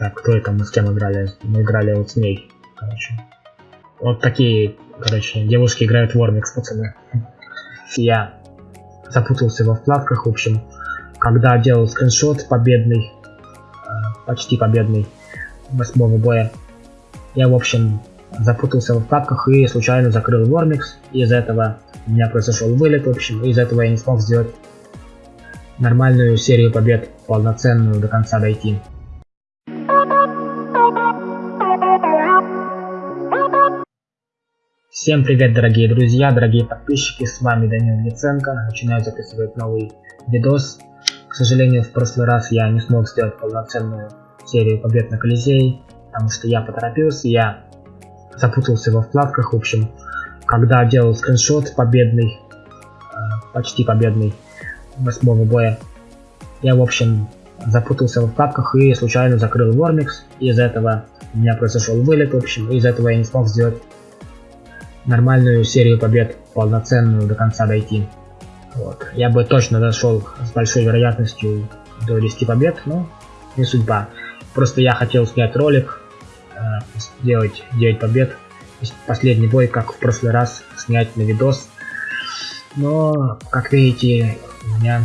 Так, кто это мы с кем играли? Мы играли вот с ней, короче. Вот такие, короче, девушки играют в Вормикс, пацаны. Я запутался во вкладках, в общем, когда делал скриншот победный, э, почти победный, восьмого боя, я, в общем, запутался во вкладках и случайно закрыл Вормикс, из-за этого у меня произошел вылет, в общем, из-за этого я не смог сделать нормальную серию побед, полноценную до конца дойти. Всем привет, дорогие друзья, дорогие подписчики, с вами Данил Яценко. Начинаю записывать новый видос. К сожалению, в прошлый раз я не смог сделать полноценную серию побед на Колизее, потому что я поторопился, я запутался во вкладках, в общем, когда делал скриншот победный, э, почти победный, восьмого боя, я, в общем, запутался во вкладках и случайно закрыл Вормикс, из-за этого у меня произошел вылет, в общем, из-за этого я не смог сделать нормальную серию побед, полноценную до конца дойти. Вот. Я бы точно дошел с большой вероятностью до 10 побед, но не судьба. Просто я хотел снять ролик, э, сделать 9 побед, последний бой, как в прошлый раз, снять на видос. Но, как видите, у меня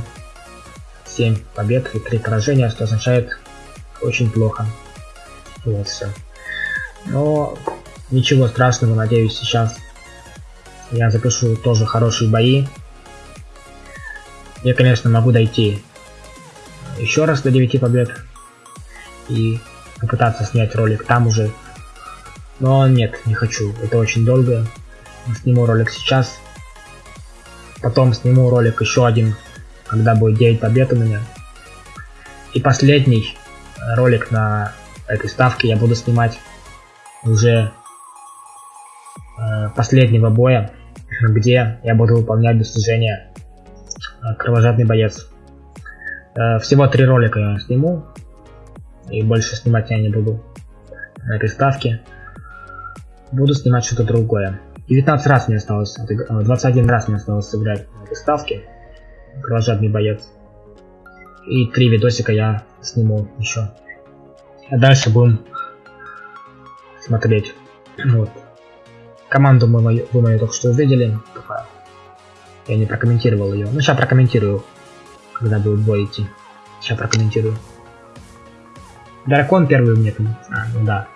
7 побед и 3 поражения, что означает очень плохо. Вот все. Но ничего страшного, надеюсь, сейчас я запишу тоже хорошие бои. Я, конечно, могу дойти еще раз до 9 побед и попытаться снять ролик там уже. Но нет, не хочу, это очень долго. Сниму ролик сейчас. Потом сниму ролик еще один, когда будет 9 побед у меня. И последний ролик на этой ставке я буду снимать уже последнего боя где я буду выполнять достижения э, кровожадный боец. Э, всего три ролика я сниму, и больше снимать я не буду на этой ставке. Буду снимать что-то другое. 19 раз мне осталось, 21 э, раз мне осталось сыграть на этой ставке. Кровожадный боец. И три видосика я сниму еще. А дальше будем смотреть. Вот. Команду мы мою, вы мою только что увидели. Я не прокомментировал ее. Ну, сейчас прокомментирую, когда будет бой идти. Сейчас прокомментирую. Дракон первый у меня. А, ну да.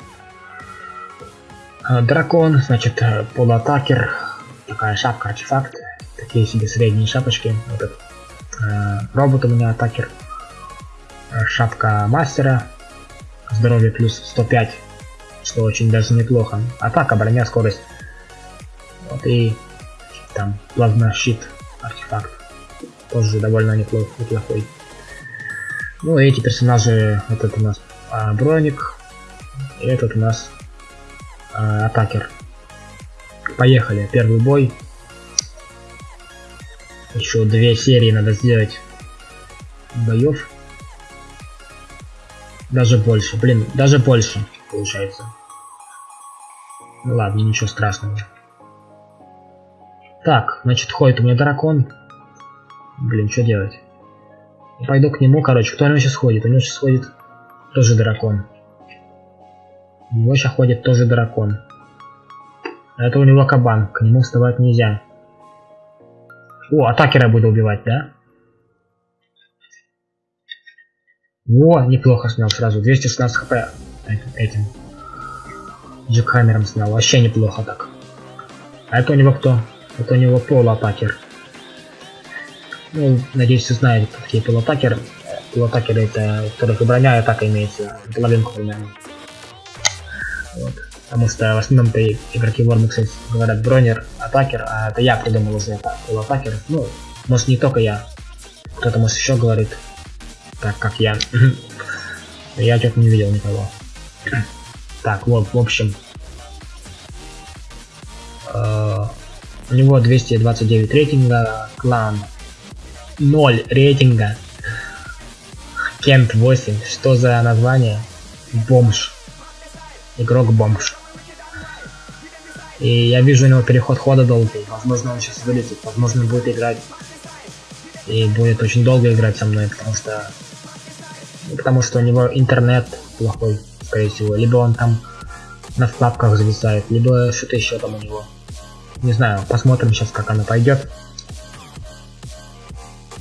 А, дракон, значит, э, полуатакер. Такая шапка, артефакт. Такие себе средние шапочки. Вот этот. Э, робот у меня атакер. Э, шапка мастера. Здоровье плюс 105 что очень даже неплохо. Атака, броня, скорость и там плазмощит артефакт. Тоже довольно неплох, неплохой. Ну эти персонажи, этот у нас а, броник, и этот у нас а, атакер. Поехали, первый бой. Еще две серии надо сделать боев. Даже больше, блин, даже больше получается. Ну ладно, ничего страшного. Так, значит, ходит у меня дракон. Блин, что делать? Пойду к нему, короче. Кто у него сейчас ходит? У него сейчас ходит тоже дракон. У него сейчас ходит тоже дракон. А это у него кабан. К нему вставать нельзя. О, атакера буду убивать, да? О, неплохо снял сразу. 216 хп этим. Джекхаммером снял. Вообще неплохо так. А это у него кто? Это у него полуатакер. Ну, надеюсь, вы знаете, кто такие полуатакеры. Полуатакеры это, у которых и броня, и атака имеется. Половинку примерно. Вот. Потому что в основном-то игроки Warmix говорят бронер, атакер, а это я придумал уже это полуатакер. Ну, может не только я. Кто-то может еще говорит, так как я. Я что-то не видел никого. Так, вот, в общем. Э, у него 229 рейтинга, клан 0 рейтинга. Кент 8. Что за название? Бомж. Игрок бомж. И я вижу у него переход хода долгий. Возможно он сейчас вылетит. Возможно будет играть. И будет очень долго играть со мной, потому что... Потому что у него интернет плохой. скорее всего. Либо он там на вкладках зависает, либо что-то еще там у него. Не знаю, посмотрим сейчас, как она пойдет.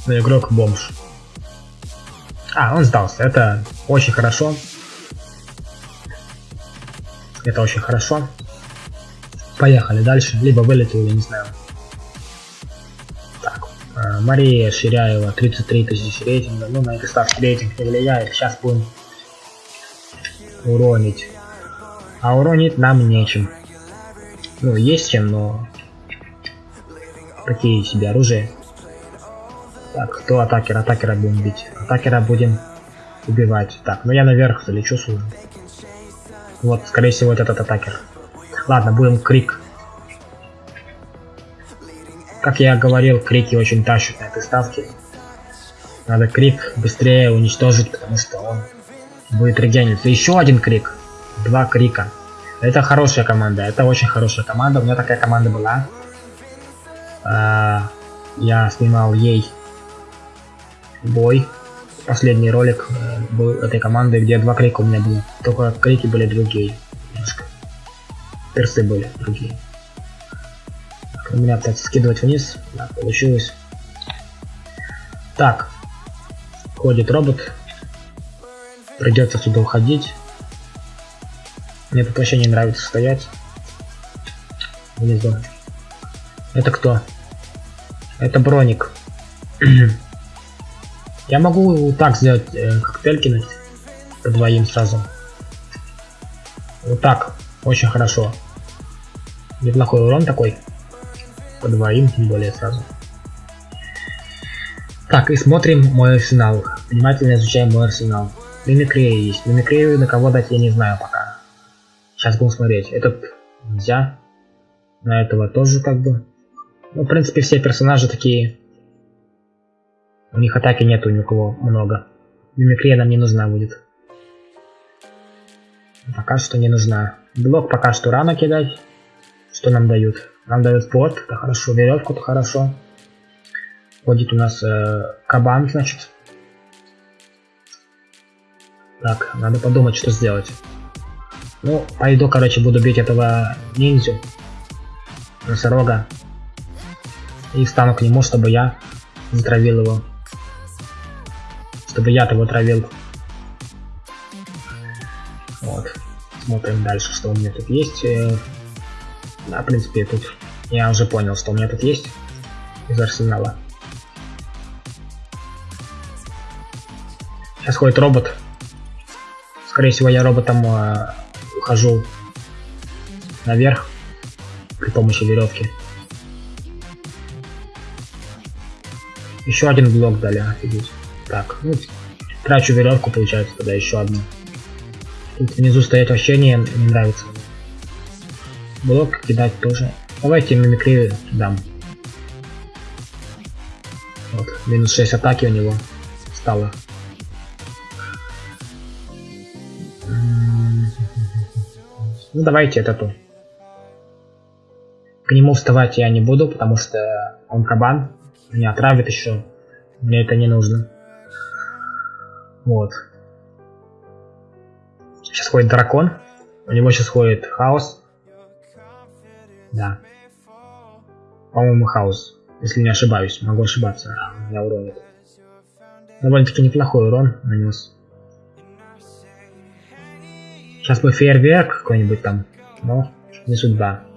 Но игрок бомж. А, он сдался. Это очень хорошо. Это очень хорошо. Поехали дальше. Либо вылетел, я не знаю. Так. Э, Мария Ширяева, 33 тысячи рейтинга. Ну, на этой ставке рейтинг не влияет. Сейчас будем уронить. А уронить нам нечем. Ну, есть чем, но... Какие себе оружия. Так, кто атакер? Атакера будем бить. Атакера будем убивать. Так, ну я наверх залечу сюда. Вот, скорее всего, вот этот атакер. Ладно, будем крик. Как я говорил, крики очень тащат на этой ставке. Надо крик быстрее уничтожить, потому что он будет регениться. Еще один крик. Два крика. Это хорошая команда. Это очень хорошая команда. У меня такая команда была. А, я снимал ей бой. Последний ролик был этой команды, где два крика у меня было. Только крики были другие. Немножко. Персы были другие. Так, у меня опять скидывать вниз. Да, получилось. Так. Ходит робот. Придется сюда уходить. Мне тут вообще не нравится стоять. Внизу. Это кто? Это броник. Я могу так сделать э, коктейль кинуть двоим сразу. Вот так. Очень хорошо. Неплохой урон такой. По двоим, тем более сразу. Так, и смотрим мой арсенал. Внимательно изучаем мой арсенал. Мимикрия есть. Мимикрию на кого дать я не знаю пока. Сейчас будем смотреть. Этот нельзя. На этого тоже как бы. Ну, в принципе, все персонажи такие у них атаки нету ни у кого много. Мимикрия нам не нужна будет. Пока что не нужна. Блок пока что рано кидать. Что нам дают? Нам дают порт, это хорошо. Веревку, это хорошо. Ходит у нас э, кабан, значит. Так, надо подумать, что сделать. Ну, пойду, короче, буду бить этого ниндзю. Носорога. И встану к нему, чтобы я затравил его чтобы я-то его травил. Вот. Смотрим дальше, что у меня тут есть. Э, да, в принципе, тут я уже понял, что у меня тут есть из арсенала. Сейчас ходит робот. Скорее всего, я роботом э, ухожу наверх при помощи веревки. Еще один блок дали, офигеть. Так, ну, трачу веревку, получается, тогда еще одну. Тут внизу стоять вообще не, не нравится. Блок кидать тоже. Давайте мимикрию дам. Вот, минус 6 атаки у него стало. Ну давайте это то. К нему вставать я не буду, потому что он кабан. Меня отравит еще. Мне это не нужно. Вот. Сейчас ходит дракон. У него сейчас ходит хаос. Да. По-моему, хаос. Если не ошибаюсь. Могу ошибаться. Я уронит. Довольно-таки неплохой урон нанес. Сейчас бы фейерверк какой-нибудь там. Но не судьба.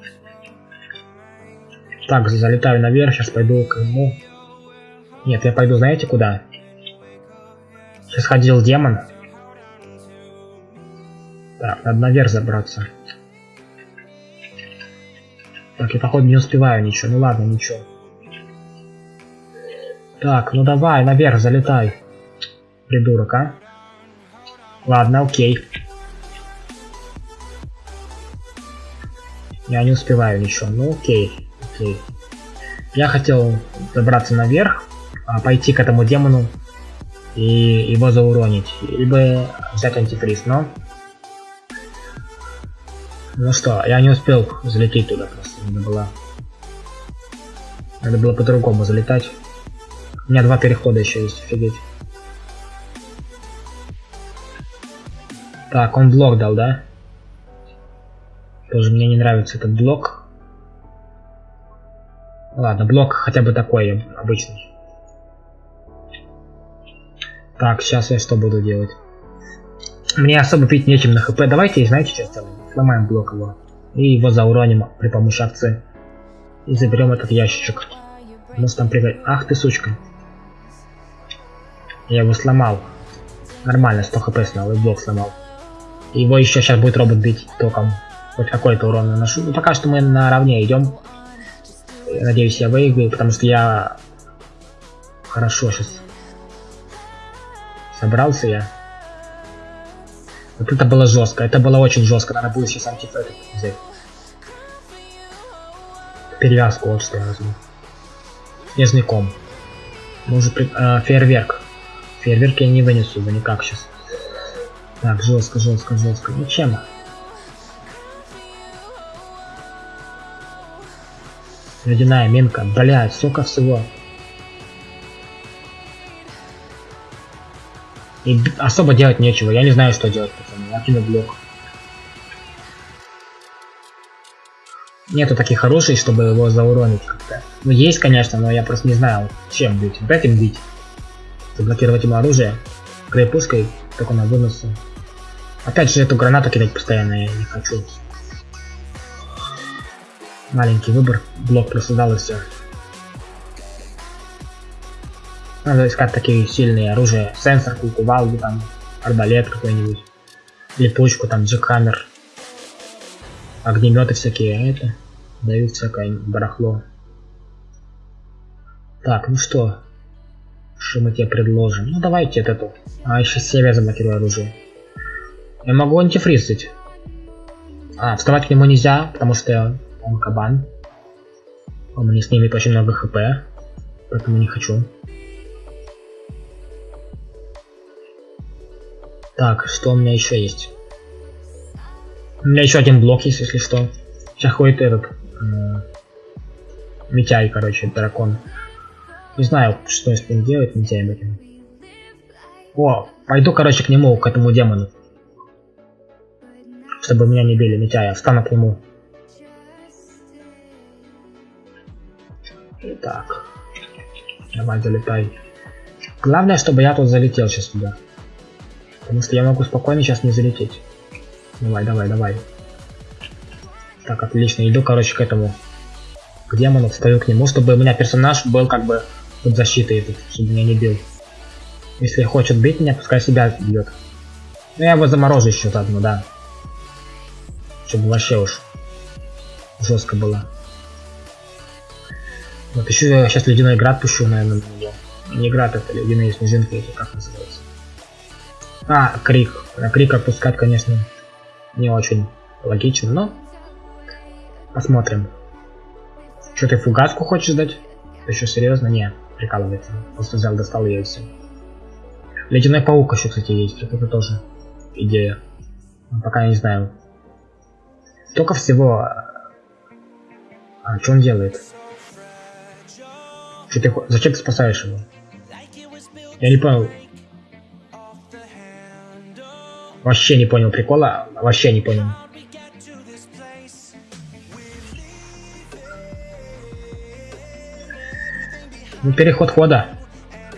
Так, залетаю наверх. Сейчас пойду к нему. Нет, я пойду, знаете, куда? Сейчас ходил демон. Так, надо наверх забраться. Так, я походу не успеваю ничего. Ну ладно, ничего. Так, ну давай, наверх залетай. Придурок, а? Ладно, окей. Я не успеваю ничего. Ну окей, окей. Я хотел забраться наверх, а пойти к этому демону и его зауронить, либо взять антифриз, но... Ну что, я не успел залететь туда просто, надо было... Надо было по-другому залетать. У меня два перехода еще есть, офигеть. Так, он блок дал, да? Тоже мне не нравится этот блок. Ладно, блок хотя бы такой обычный. Так, сейчас я что буду делать? Мне особо пить нечем на хп. Давайте, знаете, что сделаем? Сломаем блок его. И его зауроним при помощи овцы. И заберем этот ящичек. Может там прыгать. Ах ты сучка. Я его сломал. Нормально, 100 хп снял и блок сломал. Его еще сейчас будет робот бить током. Хоть какой-то урон наношу. Ну пока что мы наравне идем. Надеюсь, я выиграю, потому что я хорошо сейчас собрался я. Вот это было жестко, это было очень жестко, надо будет сейчас антифетик взять. Перевязку вот что я возьму. Снежный ком. Может, э, фейерверк. Фейерверк я не вынесу его никак сейчас. Так, жестко, жестко, жестко. Ну Ледяная минка. Блять, сколько всего. И особо делать нечего. Я не знаю, что делать, пацаны. Я кину блок. Нету таких хороших, чтобы его зауронить как-то. Ну, есть, конечно, но я просто не знаю, чем бить. Вот этим бить. Заблокировать ему оружие. Крепушкой, только на выносу. Опять же, эту гранату кидать постоянно я не хочу. Маленький выбор. Блок просто дал и все. Надо искать такие сильные оружия. Сенсор, кувалду, там, арбалет какой-нибудь. Липучку, там, джекхаммер. Огнеметы всякие, а это дают всякое барахло. Так, ну что? Что мы тебе предложим? Ну давайте эту. А еще себе заблокирую оружие. Я могу антифризить. А, вставать к нему нельзя, потому что он кабан. Он мне снимет очень много хп. Поэтому не хочу. Так, что у меня еще есть? У меня еще один блок есть, если что. Сейчас ходит этот... Э, Митяй, короче, дракон. Не знаю, что с ним делать, Митяем этим. О, пойду, короче, к нему, к этому демону. Чтобы меня не били, Митяя. Встану к нему. Так. Давай, залетай. Главное, чтобы я тут залетел сейчас туда. Потому что я могу спокойно сейчас не залететь. Давай, давай, давай. Так, отлично. Иду, короче, к этому. К демону, встаю к нему, чтобы у меня персонаж был как бы под защитой этот, чтобы меня не бил. Если хочет бить меня, пускай себя бьет. Ну я его заморожу еще заодно, да. Чтобы вообще уж жестко было. Вот еще я сейчас ледяной град пущу, наверное. Не град, это ледяные снежинки, эти как называется. А, крик. Крик отпускать, конечно, не очень логично, но посмотрим. Что ты фугаску хочешь дать? Еще серьезно? Не, прикалывается. Просто взял, достал ее и все. Ледяной паук еще, кстати, есть. Это тоже идея. Но пока я не знаю. Только всего... А, что он делает? Что ты... Зачем ты спасаешь его? Я не понял. Вообще не понял прикола, вообще не понял. Ну, переход хода.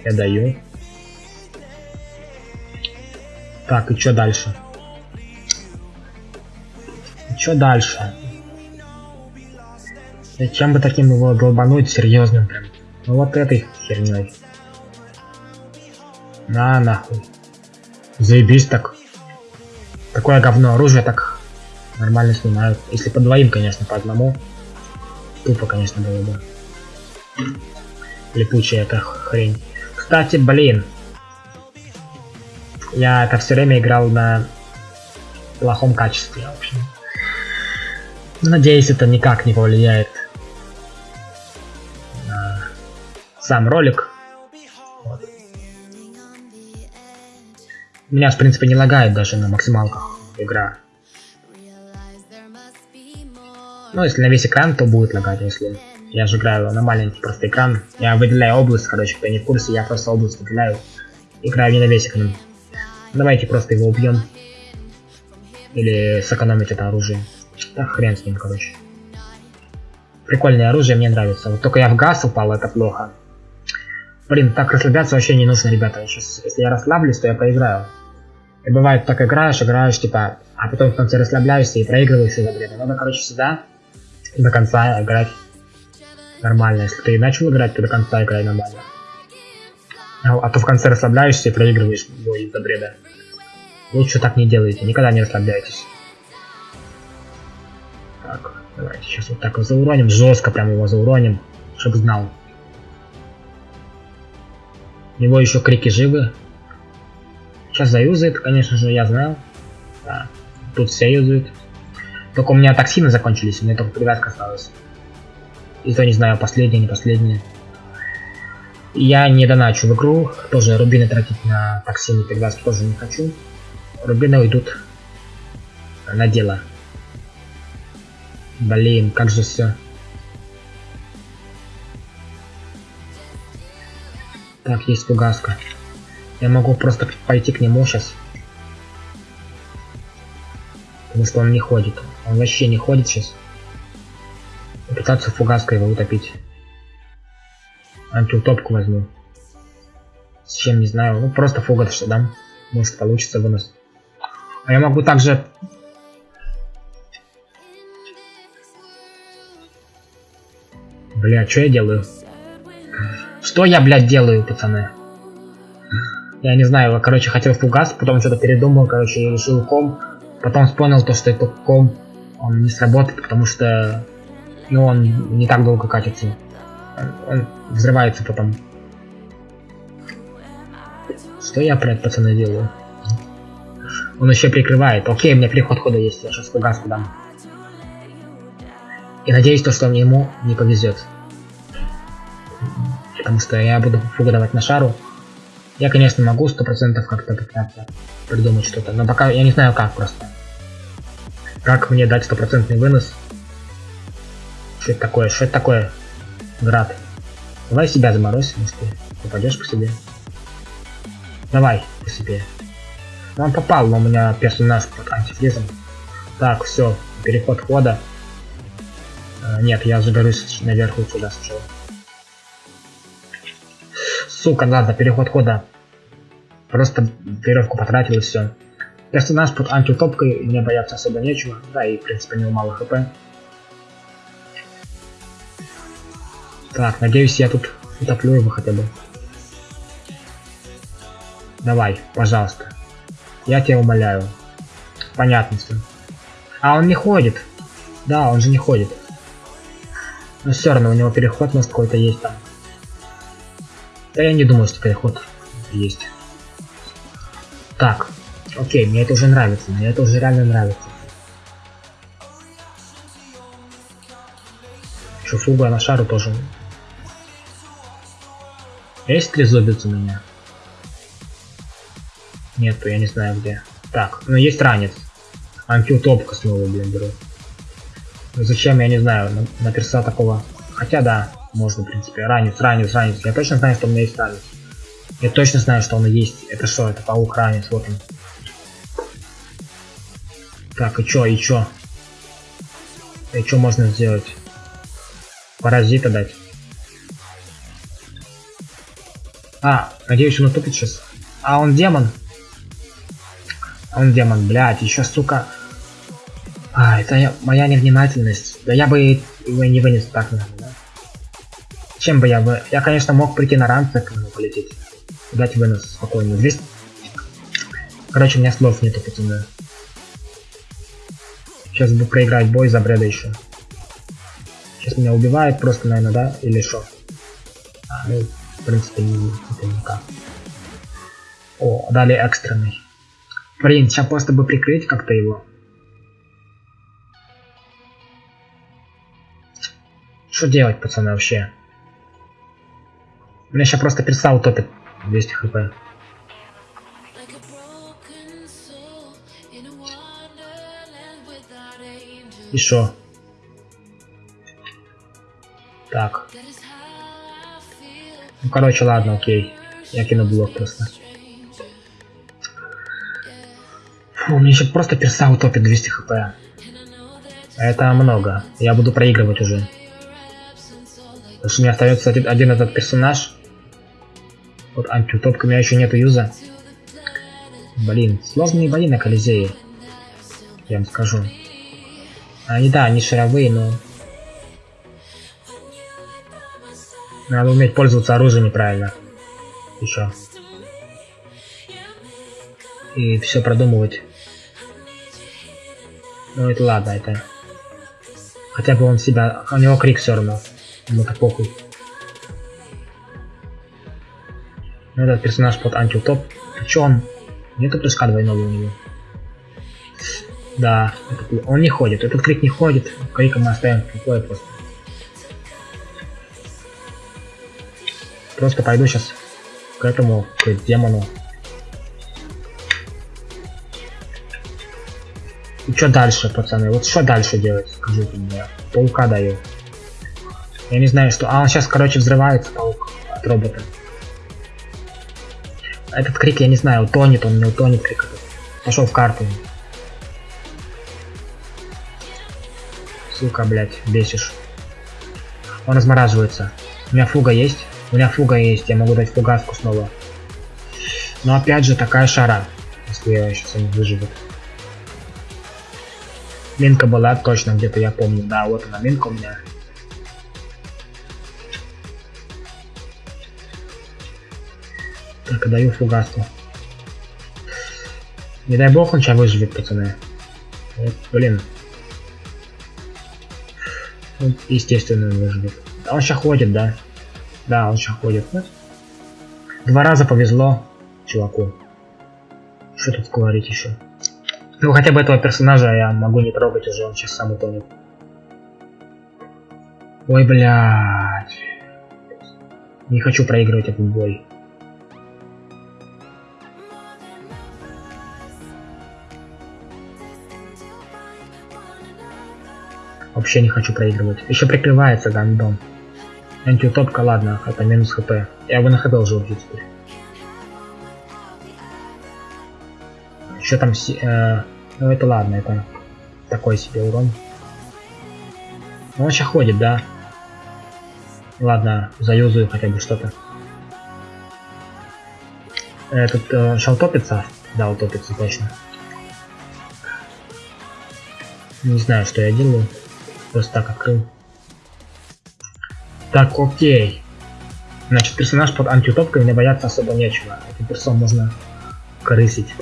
Я даю. Так, и что дальше? И что дальше? Зачем бы таким его долбануть серьезным прям? Ну вот этой херней. На нахуй. Заебись так. Такое говно оружие так нормально снимают. Если по двоим, конечно, по одному. Тупо, конечно, было бы. Липучая эта хрень. Кстати, блин. Я это все время играл на плохом качестве, в общем. Надеюсь, это никак не повлияет сам ролик. Меня, в принципе, не лагает даже на максималках игра. Ну, если на весь экран, то будет лагать, если я же играю на маленький просто экран. Я выделяю область, короче, кто не в курсе, я просто область выделяю. Играю не на весь экран. Давайте просто его убьем. Или сэкономить это оружие. Так хрен с ним, короче. Прикольное оружие, мне нравится. Вот только я в газ упал, это плохо. Блин, так расслабляться вообще не нужно, ребята. Сейчас, если я расслаблюсь, то я проиграю. И бывает, так играешь, играешь, типа, а потом в конце расслабляешься и проигрываешь из-за бреда. Надо, короче, всегда до конца играть нормально. Если ты начал играть, то до конца играй нормально. А, а то в конце расслабляешься и проигрываешь бой из-за бреда. Лучше так не делайте, никогда не расслабляйтесь. Так, давайте сейчас вот так вот зауроним, жестко прям его зауроним, чтобы знал. Него еще крики живы. Сейчас заюзает, конечно же, я знаю. Да, тут все юзают. Только у меня токсины закончились, у меня только привязка осталась. И то не знаю, последняя, не последняя. Я не доначу в игру, тоже рубины тратить на токсины привязки тоже не хочу. Рубины уйдут на дело. Блин, как же все. Так, есть фугаска. Я могу просто пойти к нему сейчас. Потому что он не ходит. Он вообще не ходит сейчас. Попытаться фугаской его утопить. Антиутопку возьму. С чем не знаю. Ну просто фугас что дам. Может получится вынос. А я могу также... Бля, что я делаю? Что я, блядь, делаю, пацаны? Я не знаю, короче, хотел фугас, потом что-то передумал, короче, и решил ком. Потом вспомнил то, что этот ком, он не сработает, потому что, ну, он не так долго катится. Он взрывается потом. Что я, блядь, пацаны, делаю? Он еще прикрывает. Окей, у меня переход хода есть, я сейчас фугаску дам. И надеюсь, то, что ему не повезет. Потому что я буду фугу давать на шару. Я, конечно, могу сто процентов как-то пытаться придумать что-то, но пока я не знаю как просто. Как мне дать стопроцентный вынос? Что это такое? Что это такое? Град. Давай себя заморозь, может ты попадешь по себе. Давай по себе. Он попал, но у меня персонаж под антифризом. Так, все, переход хода. А, нет, я загорюсь наверху сюда сначала. Сука, ладно, переход хода. Просто веревку потратил и все. Персонаж под антиутопкой, мне бояться особо нечего. Да, и в принципе у него мало хп. Так, надеюсь я тут утоплю его хотя бы. Давай, пожалуйста. Я тебя умоляю. Понятно все. А он не ходит. Да, он же не ходит. Но все равно у него переход может какой-то есть там. Я не думаю, что переход есть. Так, окей, мне это уже нравится, мне это уже реально нравится. Шуфуга на шару тоже. Есть ли зубец у меня? Нету, я не знаю где. Так, ну есть ранец. Антиутопка снова, блин, беру. Ну, зачем, я не знаю, на, на перса такого. Хотя да, можно, в принципе. Ранец, ранец, ранец. Я точно знаю, что у меня есть ранец. Я точно знаю, что он есть. Это что? Это паук ранец, вот он. Так, и чё, и чё? И чё можно сделать? Паразита дать. А, надеюсь, он утопит сейчас. А, он демон. Он демон, блядь, еще, сука. А, это я, моя невнимательность. Да я бы его не вынес так, наверное? Чем бы я бы... Я, конечно, мог прийти на ранце к нему полететь. Дать вынос спокойно. Здесь... Короче, у меня слов нету, пацаны. Сейчас бы проиграть бой за бреда еще. Сейчас меня убивает просто, наверное, да? Или что? А, ну, в принципе, не, это никак. О, дали экстренный. Блин, сейчас просто бы прикрыть как-то его. Что делать, пацаны, вообще? Меня сейчас просто перса утопит 200 хп. И шо? Так. Ну, короче, ладно, окей. Я кину блок просто. Фу, мне еще просто перса утопит 200 хп. Это много. Я буду проигрывать уже. Потому что меня остается один, один этот персонаж. Вот антиутопка, у меня еще нету юза. Блин, сложные бои на Колизее. Я вам скажу. Они, да, они шаровые, но... Надо уметь пользоваться оружием неправильно. Еще. И все продумывать. Ну это ладно, это... Хотя бы он себя... У него крик все равно. Ему-то похуй. Ну, этот персонаж под антиутоп. Чё он? Нету прыжка двойного у него. Да, этот, он не ходит. Этот крик не ходит. Крика мы оставим в покое просто. Просто пойду сейчас к этому, к демону. И что дальше, пацаны? Вот что дальше делать? Скажите мне. Паука даю. Я не знаю, что... А, он сейчас, короче, взрывается, паук, от робота. Этот крик, я не знаю, утонет он, не утонет крик этот. Пошел в карту. Сука, блядь, бесишь. Он размораживается. У меня фуга есть? У меня фуга есть, я могу дать фугаску снова. Но опять же такая шара, если я сейчас не выживет. Минка была точно где-то, я помню. Да, вот она, минка у меня. Так, даю фугаску. Не дай бог он сейчас выживет, пацаны. Вот, блин. Ну, естественно, выживет. он сейчас ходит, да? Да, он сейчас ходит. Да? Два раза повезло чуваку. Что тут говорить еще? Ну, хотя бы этого персонажа я могу не трогать уже, он сейчас сам утонет. Ой, блядь. Не хочу проигрывать этот бой. Вообще не хочу проигрывать. Еще прикрывается гандон. Антиутопка, ладно, это минус хп. Я бы на хп уже убью теперь. Еще там... Э, ну это ладно, это такой себе урон. Ну, он сейчас ходит, да? Ладно, заюзаю хотя бы что-то. Этот э, сейчас утопится? Да, утопится точно. Не знаю, что я делаю. Просто так открыл. Так, окей. Значит, персонаж под антиутопкой мне бояться особо нечего. Этим персом можно крысить.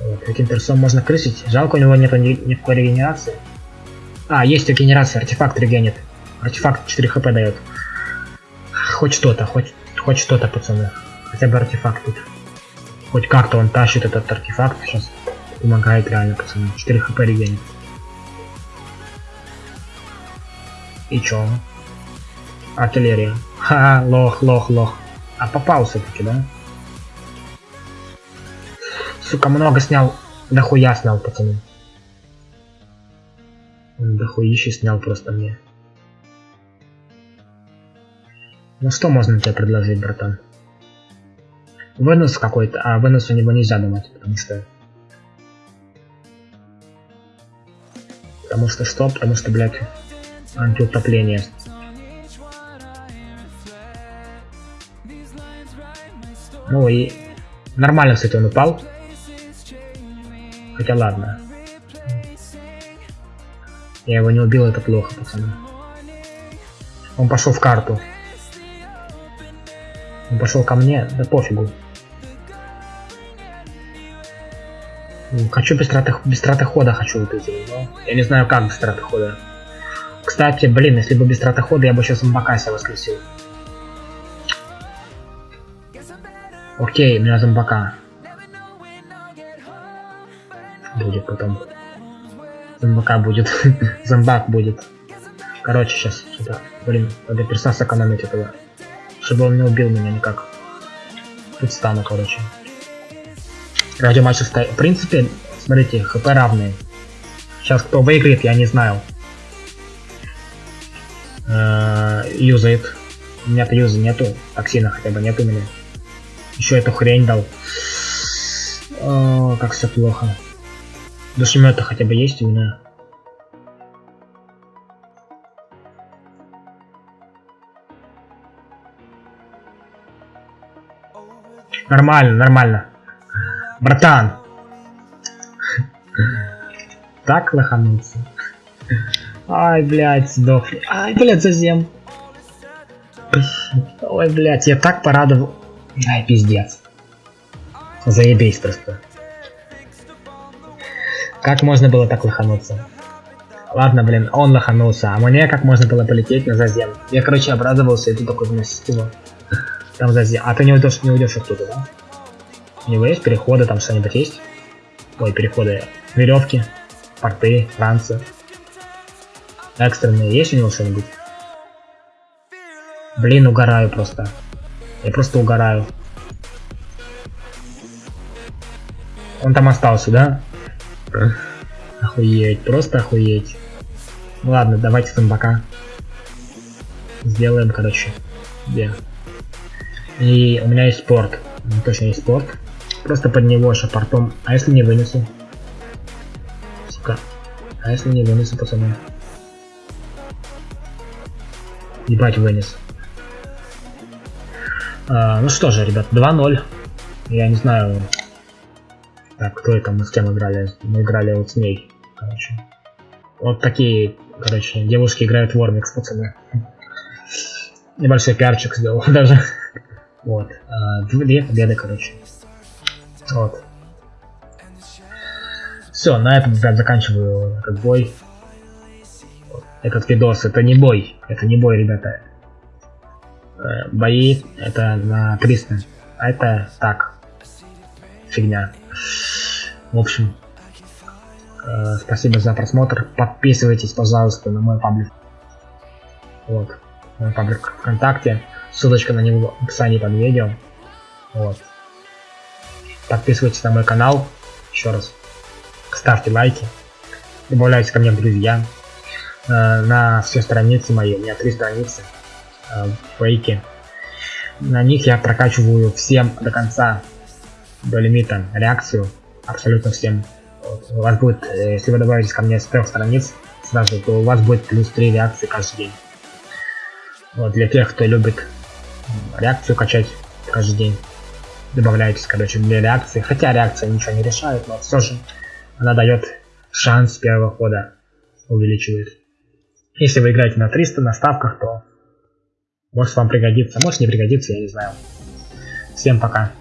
Вот, этим персом можно крысить. Жалко, у него нет ни, никакой регенерации. А, есть регенерация, артефакт регенит. Артефакт 4 хп дает. Хоть что-то, хоть, хоть что-то, пацаны. Хотя бы артефакт тут. Хоть как-то он тащит этот артефакт сейчас. Помогает реально, пацаны. 4 хп регенит. И чё? Артиллерия. Ха, лох, лох, лох. А попал все-таки, да? Сука, много снял. Дохуя снял, пацаны. Дохуище снял просто мне. Ну что можно тебе предложить, братан? Вынос какой-то. А, вынос у него нельзя давать, потому что... Потому что что? Потому что, блядь, антиутопление. Ну и нормально, кстати, он упал. Хотя ладно. Я его не убил, это плохо, пацаны. Он пошел в карту. Он пошел ко мне, да пофигу. Хочу без траты, без траты хода хочу вот эти, но я не знаю как без траты хода. Кстати, блин, если бы без траты хода, я бы сейчас Мбакася воскресил. Окей, у меня зомбака. Будет потом. Зомбака будет. Зомбак будет. Короче, сейчас сюда. Блин, надо перса сэкономить этого. Чтобы он не убил меня никак. Тут стану, короче. Радиоматч. В принципе, смотрите, хп равные. Сейчас кто выиграет, я не знаю. Э, юзает. У меня-то юза нету. Токсина хотя бы нету у меня. Еще эту хрень дал. О, как все плохо. Душемета хотя бы есть у меня. Нормально, нормально. Братан. Так лохануться. Ай, блядь, сдох. Ай, блядь, зазем. Ой, блядь, я так порадовал. Ай, пиздец. Заебись просто. Как можно было так лохануться? Ладно, блин, он лоханулся, а мне как можно было полететь на зазем? Я, короче, обрадовался, и тут такой выносить его. Там зазем. А ты не уйдешь, не уйдешь оттуда, да? У него есть переходы, там что-нибудь есть? Ой, переходы. Веревки, порты, ранцы. Экстренные есть у него что-нибудь? Блин, угораю просто. Я просто угораю. Он там остался, да? Охуеть, просто охуеть. Ну ладно, давайте зомбака. Сделаем, короче. Где? И у меня есть спорт. Точно есть спорт. Просто под него шапортом. А если не вынесу? Сука. А если не вынесу, пацаны? Ебать, вынес. А, ну что же, ребят, 2-0. Я не знаю, так, кто это мы с кем играли? Мы играли вот с ней, короче. Вот такие, короче, девушки играют в Вормикс, пацаны. Небольшой пиарчик сделал даже. Вот. А, две победы, короче. Вот. Все, на этом, ребят, заканчиваю этот бой. Этот видос, это не бой. Это не бой, ребята. Э, бои, это на 300. А это так. Фигня. В общем, э, спасибо за просмотр. Подписывайтесь, пожалуйста, на мой паблик. Вот, мой паблик ВКонтакте. Ссылочка на него в описании под видео. Вот. Подписывайтесь на мой канал. Еще раз. Ставьте лайки. Добавляйтесь ко мне в друзья. Э, на все страницы мои. У меня три страницы. Э, фейки. На них я прокачиваю всем до конца до лимита реакцию абсолютно всем. У вас будет, э, если вы добавитесь ко мне с трех страниц сразу, то у вас будет плюс 3 реакции каждый день. Вот, для тех, кто любит реакцию качать каждый день, добавляйтесь, короче, для реакции. Хотя реакция ничего не решает, но все же она дает шанс первого хода, увеличивает. Если вы играете на 300 на ставках, то может вам пригодится, может не пригодится, я не знаю. Всем пока.